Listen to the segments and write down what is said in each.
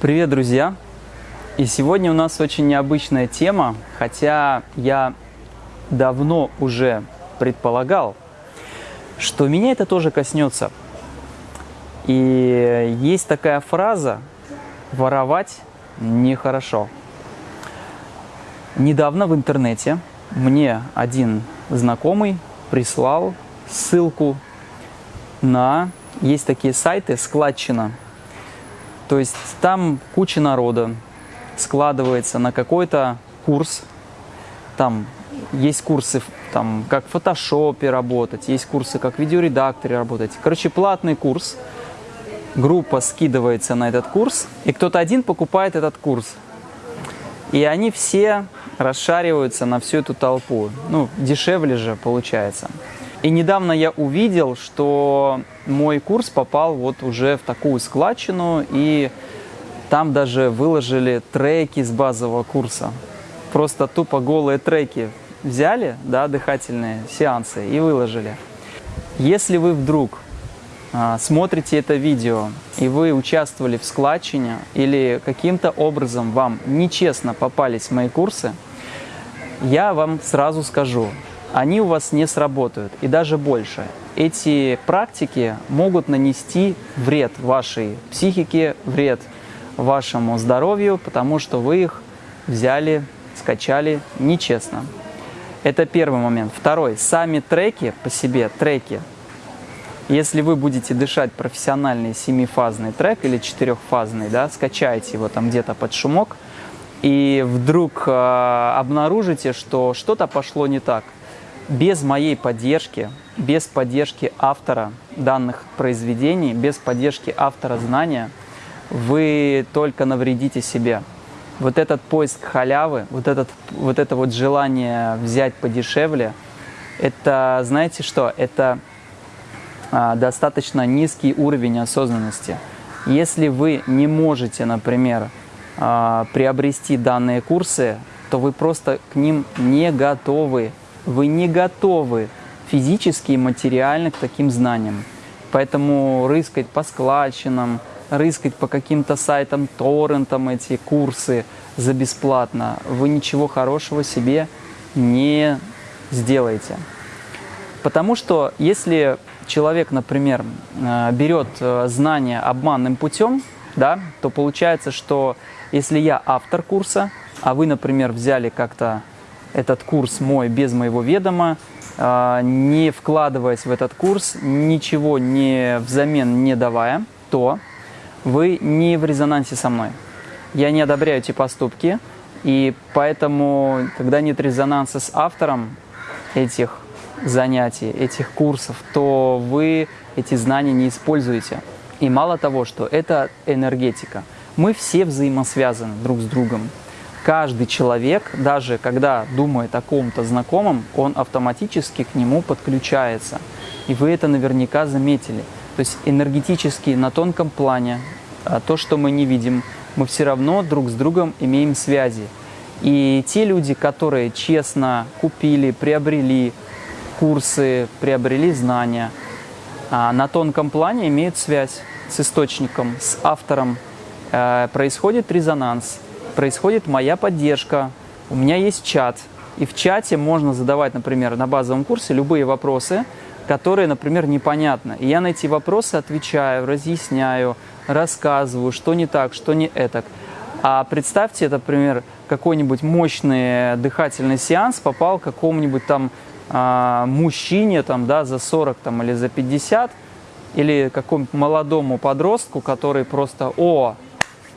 Привет, друзья! И сегодня у нас очень необычная тема, хотя я давно уже предполагал, что меня это тоже коснется. И есть такая фраза «воровать нехорошо». Недавно в интернете мне один знакомый прислал ссылку на... Есть такие сайты «Складчина», то есть там куча народа складывается на какой-то курс. Там есть курсы, там, как в фотошопе работать, есть курсы, как в видеоредакторе работать. Короче, платный курс. Группа скидывается на этот курс, и кто-то один покупает этот курс. И они все расшариваются на всю эту толпу. Ну, дешевле же получается. И недавно я увидел, что мой курс попал вот уже в такую складчину, и там даже выложили треки с базового курса. Просто тупо голые треки взяли, да, дыхательные сеансы, и выложили. Если вы вдруг а, смотрите это видео, и вы участвовали в складчине, или каким-то образом вам нечестно попались мои курсы, я вам сразу скажу, они у вас не сработают. И даже больше. Эти практики могут нанести вред вашей психике, вред вашему здоровью, потому что вы их взяли, скачали нечестно. Это первый момент. Второй. Сами треки по себе, треки. Если вы будете дышать профессиональный семифазный трек или четырехфазный, да, скачаете его там где-то под шумок, и вдруг э, обнаружите, что что-то пошло не так – без моей поддержки, без поддержки автора данных произведений, без поддержки автора знания, вы только навредите себе. Вот этот поиск халявы, вот, этот, вот это вот желание взять подешевле, это, знаете что, это а, достаточно низкий уровень осознанности. Если вы не можете, например, а, приобрести данные курсы, то вы просто к ним не готовы вы не готовы физически и материально к таким знаниям. Поэтому рыскать по складчинам, рыскать по каким-то сайтам, торрентам эти курсы за бесплатно, вы ничего хорошего себе не сделаете. Потому что если человек, например, э, берет э, знания обманным путем, да, то получается, что если я автор курса, а вы, например, взяли как-то этот курс мой без моего ведома, а, не вкладываясь в этот курс, ничего не взамен не давая, то вы не в резонансе со мной. Я не одобряю эти поступки, и поэтому, когда нет резонанса с автором этих занятий, этих курсов, то вы эти знания не используете. И мало того, что это энергетика. Мы все взаимосвязаны друг с другом каждый человек, даже когда думает о ком-то знакомом, он автоматически к нему подключается. И вы это наверняка заметили. То есть энергетически на тонком плане, а, то, что мы не видим, мы все равно друг с другом имеем связи. И те люди, которые честно купили, приобрели курсы, приобрели знания, а, на тонком плане имеют связь с источником, с автором, э, происходит резонанс – происходит моя поддержка, у меня есть чат, и в чате можно задавать, например, на базовом курсе любые вопросы, которые, например, непонятны. И я на эти вопросы отвечаю, разъясняю, рассказываю, что не так, что не этак. А представьте, например, какой-нибудь мощный дыхательный сеанс попал какому-нибудь там э, мужчине там, да, за 40 там, или за 50, или какому-нибудь молодому подростку, который просто, о,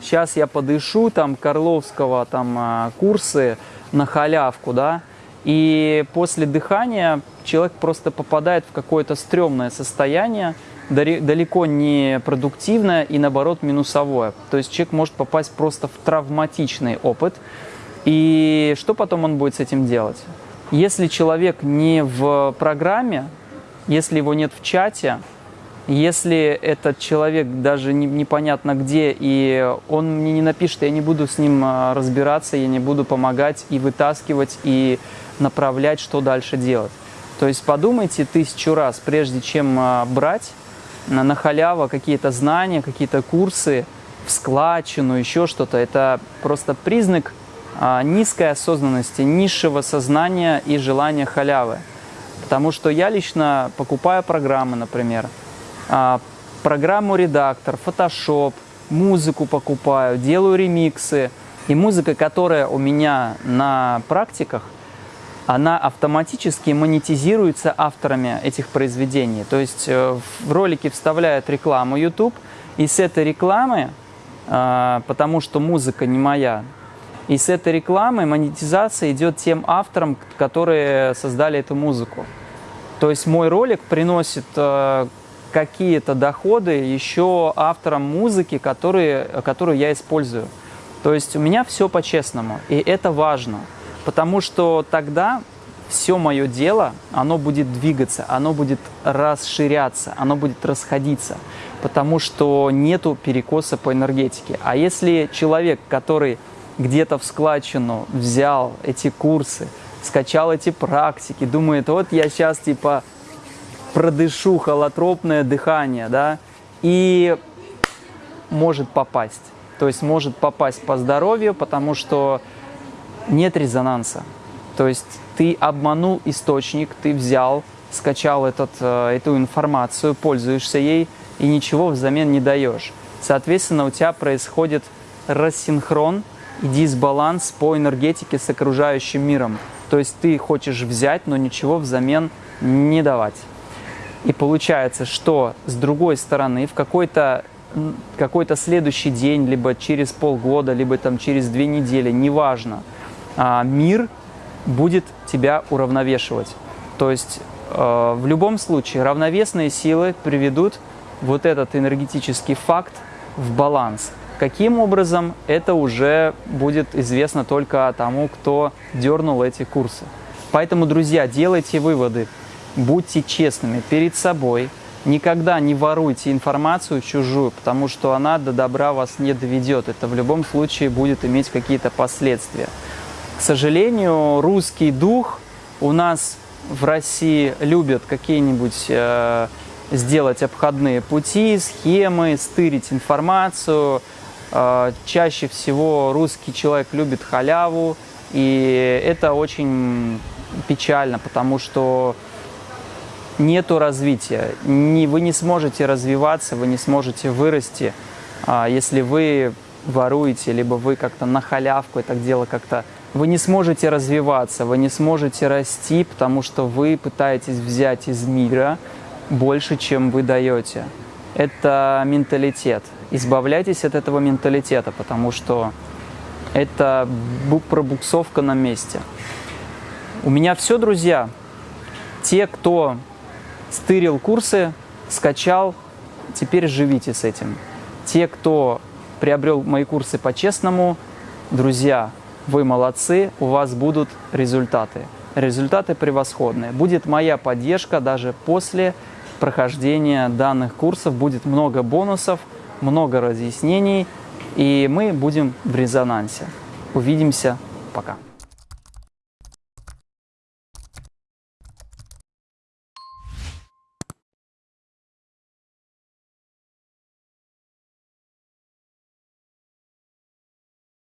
сейчас я подышу там Карловского там а, курсы на халявку, да, и после дыхания человек просто попадает в какое-то стрёмное состояние, далеко не продуктивное и наоборот минусовое. То есть человек может попасть просто в травматичный опыт. И что потом он будет с этим делать? Если человек не в программе, если его нет в чате, если этот человек даже не, непонятно где, и он мне не напишет, я не буду с ним а, разбираться, я не буду помогать и вытаскивать, и направлять, что дальше делать. То есть подумайте тысячу раз, прежде чем а, брать на, на халяву какие-то знания, какие-то курсы, в складчину, еще что-то. Это просто признак а, низкой осознанности, низшего сознания и желания халявы. Потому что я лично покупаю программы, например, программу редактор, Photoshop, музыку покупаю, делаю ремиксы. И музыка, которая у меня на практиках, она автоматически монетизируется авторами этих произведений. То есть э, в ролики вставляют рекламу YouTube, и с этой рекламы, а, потому что музыка не моя, и с этой рекламой монетизация идет тем авторам, которые создали эту музыку. То есть мой ролик приносит э, какие-то доходы еще авторам музыки, которые, которую я использую. То есть у меня все по-честному, и это важно, потому что тогда все мое дело, оно будет двигаться, оно будет расширяться, оно будет расходиться, потому что нету перекоса по энергетике. А если человек, который где-то в складчину взял эти курсы, скачал эти практики, думает, вот я сейчас типа продышу холотропное дыхание, да, и может попасть. То есть может попасть по здоровью, потому что нет резонанса. То есть ты обманул источник, ты взял, скачал этот, э, эту информацию, пользуешься ей и ничего взамен не даешь. Соответственно, у тебя происходит рассинхрон и дисбаланс по энергетике с окружающим миром. То есть ты хочешь взять, но ничего взамен не давать. И получается, что с другой стороны в какой-то какой-то следующий день, либо через полгода, либо там через две недели, неважно, а, мир будет тебя уравновешивать. То есть э, в любом случае равновесные силы приведут вот этот энергетический факт в баланс. Каким образом, это уже будет известно только тому, кто дернул эти курсы. Поэтому, друзья, делайте выводы, будьте честными перед собой, никогда не воруйте информацию чужую, потому что она до добра вас не доведет. Это в любом случае будет иметь какие-то последствия. К сожалению, русский дух у нас в России любят какие-нибудь э, сделать обходные пути, схемы, стырить информацию, Э, чаще всего русский человек любит халяву, и это очень печально, потому что нету развития. Не, вы не сможете развиваться, вы не сможете вырасти, а, если вы воруете, либо вы как-то на халявку это дело как-то... Вы не сможете развиваться, вы не сможете расти, потому что вы пытаетесь взять из мира больше, чем вы даете. Это менталитет избавляйтесь от этого менталитета, потому что это пробуксовка на месте. У меня все, друзья. Те, кто стырил курсы, скачал, теперь живите с этим. Те, кто приобрел мои курсы по-честному, друзья, вы молодцы, у вас будут результаты. Результаты превосходные. Будет моя поддержка даже после прохождения данных курсов, будет много бонусов – много разъяснений, и мы будем в резонансе. Увидимся. Пока.